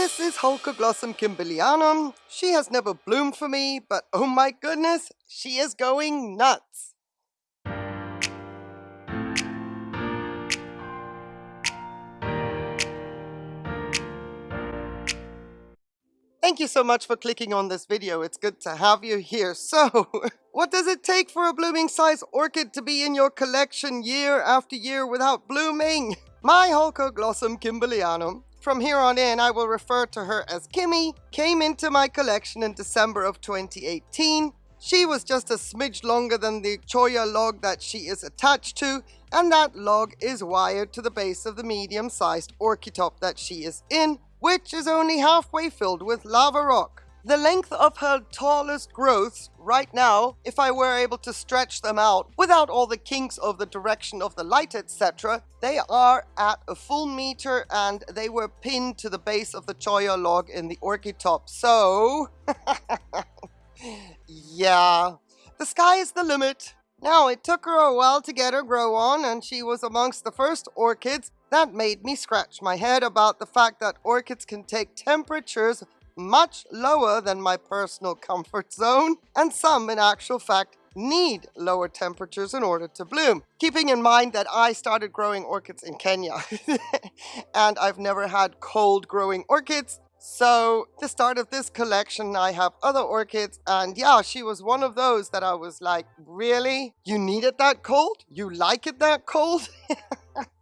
This is Holcoglossum kimberlianum. She has never bloomed for me, but oh my goodness, she is going nuts. Thank you so much for clicking on this video. It's good to have you here. So, what does it take for a blooming size orchid to be in your collection year after year without blooming? My Holcoglossum kimberlianum, from here on in I will refer to her as Kimmy, came into my collection in December of 2018. She was just a smidge longer than the Cholla log that she is attached to, and that log is wired to the base of the medium-sized orchitop that she is in, which is only halfway filled with lava rock. The length of her tallest growths right now, if I were able to stretch them out without all the kinks of the direction of the light, etc., they are at a full meter and they were pinned to the base of the Cholla log in the orchid top. So, yeah, the sky is the limit. Now, it took her a while to get her grow on, and she was amongst the first orchids that made me scratch my head about the fact that orchids can take temperatures much lower than my personal comfort zone, and some, in actual fact, need lower temperatures in order to bloom. Keeping in mind that I started growing orchids in Kenya, and I've never had cold growing orchids, so the start of this collection, I have other orchids and yeah, she was one of those that I was like, really? You need it that cold? You like it that cold?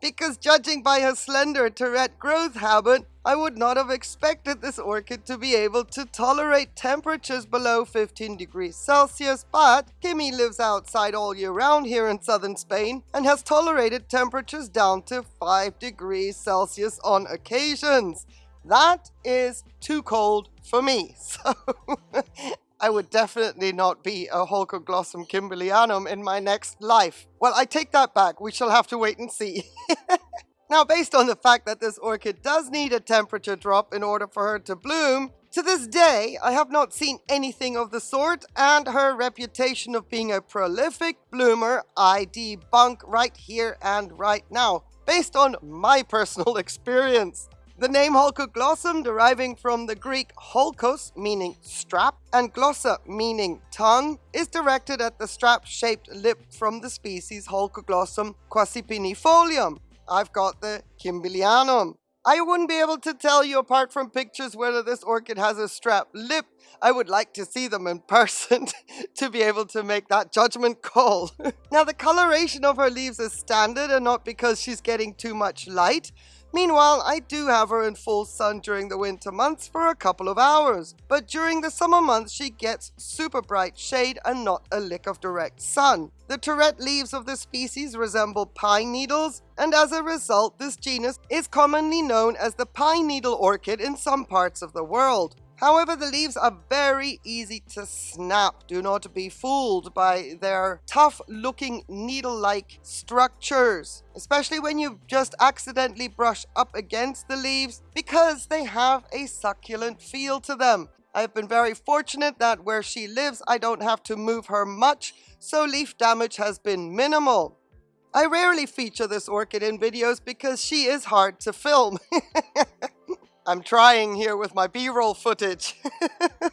because judging by her slender terete growth habit, I would not have expected this orchid to be able to tolerate temperatures below 15 degrees Celsius, but Kimmy lives outside all year round here in southern Spain and has tolerated temperatures down to 5 degrees Celsius on occasions. That is too cold for me. So I would definitely not be a Holcoglossum kimberlianum in my next life. Well, I take that back. We shall have to wait and see. now, based on the fact that this orchid does need a temperature drop in order for her to bloom, to this day, I have not seen anything of the sort, and her reputation of being a prolific bloomer I debunk right here and right now, based on my personal experience. The name Holcoglossum deriving from the Greek holkos meaning strap and glossa meaning tongue is directed at the strap-shaped lip from the species Holcoglossum quasipinifolium. I've got the Kimberlianum. I wouldn't be able to tell you apart from pictures whether this orchid has a strap lip. I would like to see them in person to be able to make that judgment call. now the coloration of her leaves is standard and not because she's getting too much light, Meanwhile, I do have her in full sun during the winter months for a couple of hours, but during the summer months she gets super bright shade and not a lick of direct sun. The terete leaves of this species resemble pine needles, and as a result, this genus is commonly known as the pine needle orchid in some parts of the world. However, the leaves are very easy to snap. Do not be fooled by their tough looking needle-like structures, especially when you just accidentally brush up against the leaves because they have a succulent feel to them. I've been very fortunate that where she lives, I don't have to move her much, so leaf damage has been minimal. I rarely feature this orchid in videos because she is hard to film. I'm trying here with my b-roll footage.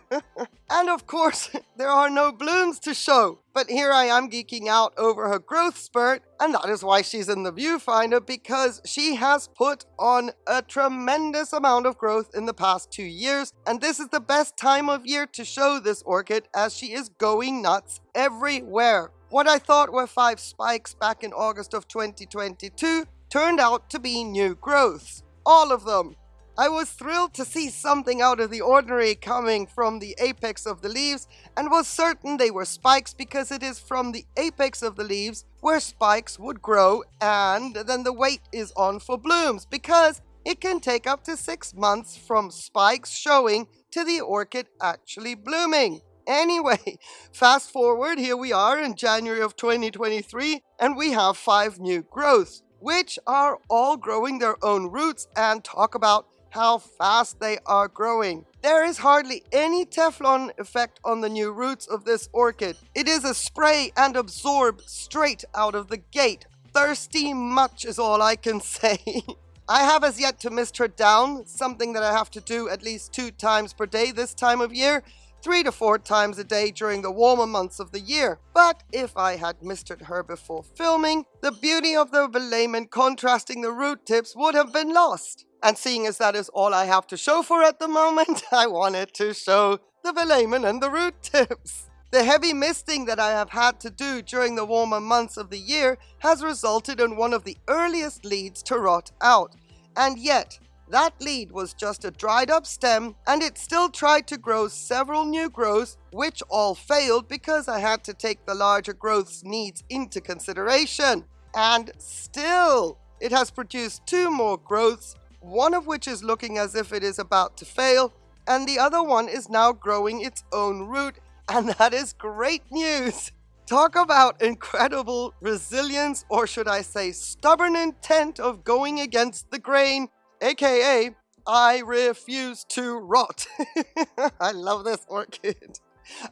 and of course, there are no blooms to show. But here I am geeking out over her growth spurt, and that is why she's in the viewfinder, because she has put on a tremendous amount of growth in the past two years, and this is the best time of year to show this orchid as she is going nuts everywhere. What I thought were five spikes back in August of 2022 turned out to be new growths. All of them. I was thrilled to see something out of the ordinary coming from the apex of the leaves and was certain they were spikes because it is from the apex of the leaves where spikes would grow and then the wait is on for blooms because it can take up to six months from spikes showing to the orchid actually blooming. Anyway, fast forward, here we are in January of 2023 and we have five new growths which are all growing their own roots and talk about how fast they are growing. There is hardly any Teflon effect on the new roots of this orchid. It is a spray and absorb straight out of the gate. Thirsty much is all I can say. I have as yet to mist her down, something that I have to do at least two times per day this time of year, three to four times a day during the warmer months of the year. But if I had misted her before filming, the beauty of the velamen contrasting the root tips would have been lost. And seeing as that is all I have to show for at the moment, I wanted to show the velamen and the root tips. The heavy misting that I have had to do during the warmer months of the year has resulted in one of the earliest leads to rot out. And yet, that lead was just a dried up stem and it still tried to grow several new growths which all failed because I had to take the larger growth's needs into consideration. And still, it has produced two more growths, one of which is looking as if it is about to fail and the other one is now growing its own root and that is great news. Talk about incredible resilience, or should I say stubborn intent of going against the grain aka I refuse to rot. I love this orchid.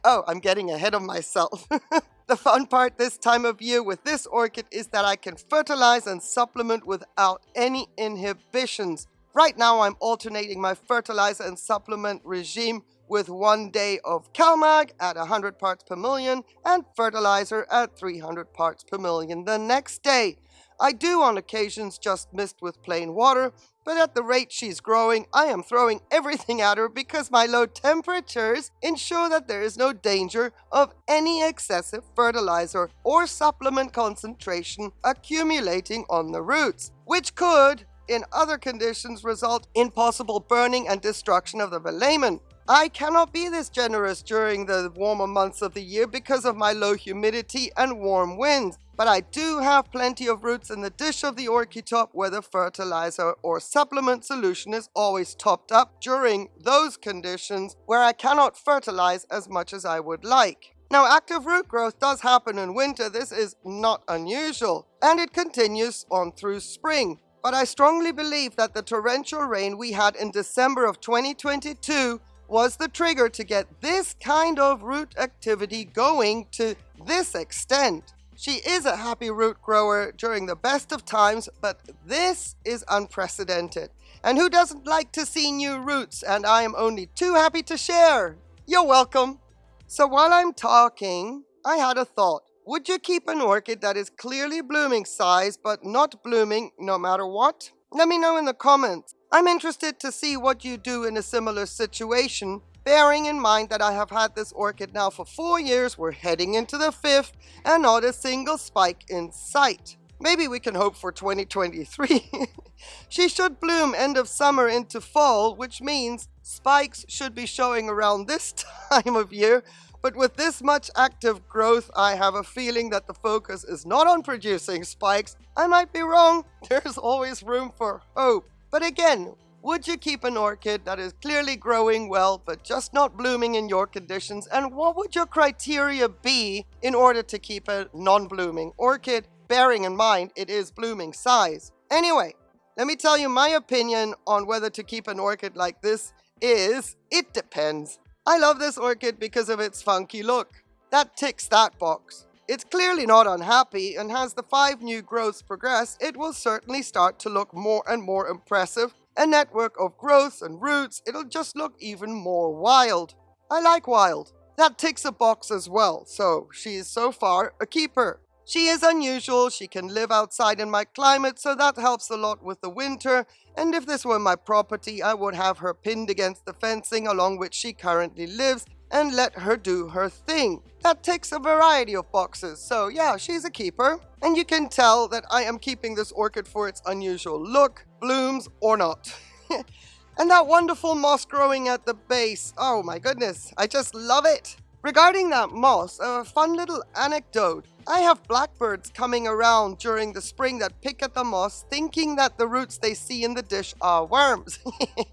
Oh, I'm getting ahead of myself. the fun part this time of year with this orchid is that I can fertilize and supplement without any inhibitions. Right now I'm alternating my fertilizer and supplement regime with one day of CalMag at 100 parts per million and fertilizer at 300 parts per million the next day. I do on occasions just mist with plain water, but at the rate she's growing, I am throwing everything at her because my low temperatures ensure that there is no danger of any excessive fertilizer or supplement concentration accumulating on the roots, which could, in other conditions, result in possible burning and destruction of the velamen. I cannot be this generous during the warmer months of the year because of my low humidity and warm winds, but I do have plenty of roots in the dish of the orchid top where the fertilizer or supplement solution is always topped up during those conditions where I cannot fertilize as much as I would like. Now active root growth does happen in winter, this is not unusual, and it continues on through spring. But I strongly believe that the torrential rain we had in December of 2022 was the trigger to get this kind of root activity going to this extent. She is a happy root grower during the best of times, but this is unprecedented. And who doesn't like to see new roots? And I am only too happy to share. You're welcome. So while I'm talking, I had a thought. Would you keep an orchid that is clearly blooming size, but not blooming no matter what? Let me know in the comments. I'm interested to see what you do in a similar situation, bearing in mind that I have had this orchid now for four years, we're heading into the fifth, and not a single spike in sight. Maybe we can hope for 2023. she should bloom end of summer into fall, which means spikes should be showing around this time of year, but with this much active growth, I have a feeling that the focus is not on producing spikes. I might be wrong, there's always room for hope. But again, would you keep an orchid that is clearly growing well but just not blooming in your conditions? And what would your criteria be in order to keep a non-blooming orchid, bearing in mind it is blooming size? Anyway, let me tell you my opinion on whether to keep an orchid like this is, it depends. I love this orchid because of its funky look. That ticks that box. It's clearly not unhappy, and as the five new growths progress, it will certainly start to look more and more impressive. A network of growths and roots, it'll just look even more wild. I like wild. That ticks a box as well, so she is so far a keeper. She is unusual, she can live outside in my climate, so that helps a lot with the winter, and if this were my property, I would have her pinned against the fencing along which she currently lives, and let her do her thing. That takes a variety of boxes, so yeah, she's a keeper. And you can tell that I am keeping this orchid for its unusual look, blooms or not. and that wonderful moss growing at the base, oh my goodness, I just love it. Regarding that moss, a fun little anecdote. I have blackbirds coming around during the spring that pick at the moss thinking that the roots they see in the dish are worms.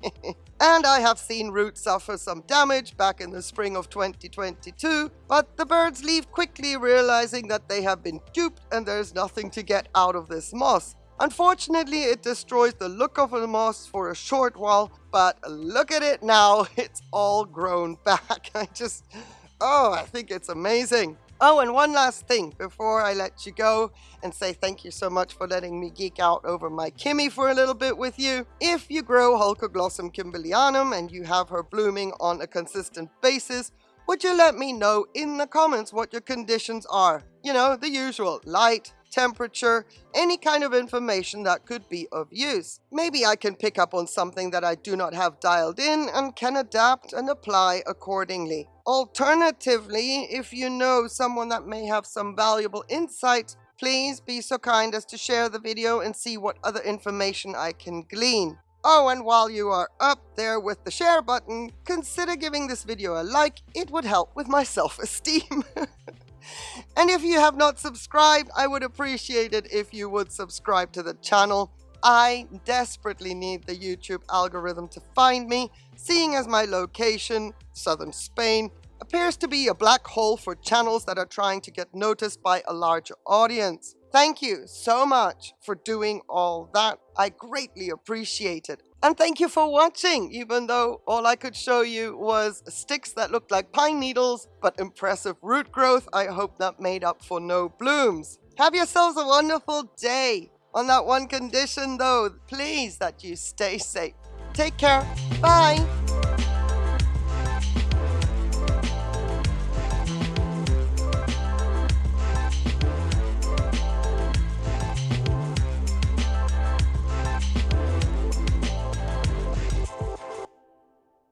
and I have seen roots suffer some damage back in the spring of 2022, but the birds leave quickly realizing that they have been duped and there's nothing to get out of this moss. Unfortunately, it destroys the look of the moss for a short while, but look at it now, it's all grown back. I just, oh, I think it's amazing. Oh, and one last thing before I let you go and say thank you so much for letting me geek out over my Kimmy for a little bit with you. If you grow Holcoglossum kimberlianum and you have her blooming on a consistent basis, would you let me know in the comments what your conditions are? You know, the usual, light, temperature, any kind of information that could be of use. Maybe I can pick up on something that I do not have dialed in and can adapt and apply accordingly. Alternatively, if you know someone that may have some valuable insight, please be so kind as to share the video and see what other information I can glean. Oh, and while you are up there with the share button, consider giving this video a like. It would help with my self-esteem. And if you have not subscribed, I would appreciate it if you would subscribe to the channel. I desperately need the YouTube algorithm to find me, seeing as my location, southern Spain, appears to be a black hole for channels that are trying to get noticed by a larger audience. Thank you so much for doing all that. I greatly appreciate it. And thank you for watching, even though all I could show you was sticks that looked like pine needles, but impressive root growth. I hope that made up for no blooms. Have yourselves a wonderful day. On that one condition though, please that you stay safe. Take care. Bye.